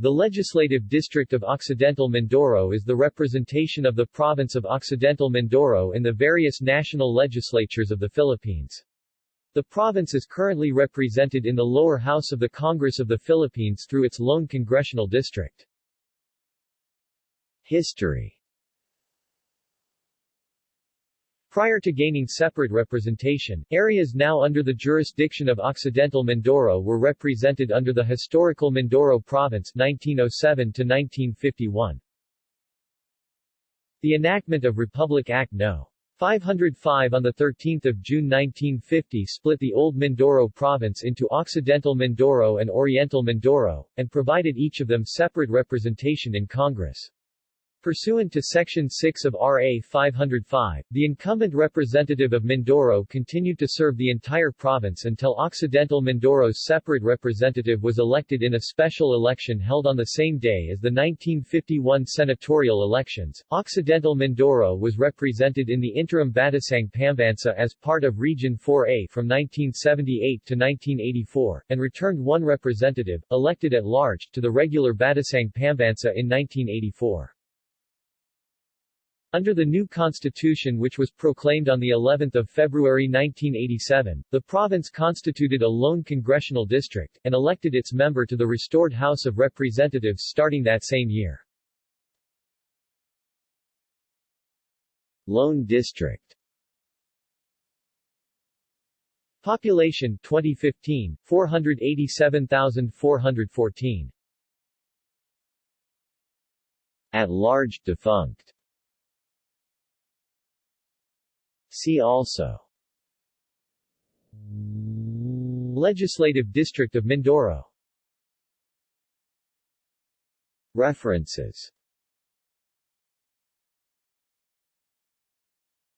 The Legislative District of Occidental Mindoro is the representation of the province of Occidental Mindoro in the various national legislatures of the Philippines. The province is currently represented in the lower house of the Congress of the Philippines through its lone congressional district. History Prior to gaining separate representation, areas now under the jurisdiction of Occidental Mindoro were represented under the historical Mindoro Province 1907 to 1951. The enactment of Republic Act No. 505 on 13 June 1950 split the old Mindoro province into Occidental Mindoro and Oriental Mindoro, and provided each of them separate representation in Congress. Pursuant to Section 6 of RA 505, the incumbent representative of Mindoro continued to serve the entire province until Occidental Mindoro's separate representative was elected in a special election held on the same day as the 1951 senatorial elections. Occidental Mindoro was represented in the interim Batasang Pambansa as part of Region 4A from 1978 to 1984, and returned one representative, elected at large, to the regular Batasang Pambansa in 1984. Under the new constitution which was proclaimed on the 11th of February 1987, the province constituted a lone congressional district, and elected its member to the restored House of Representatives starting that same year. Lone district. Population 2015 487,414 At large defunct See also. Legislative District of Mindoro. References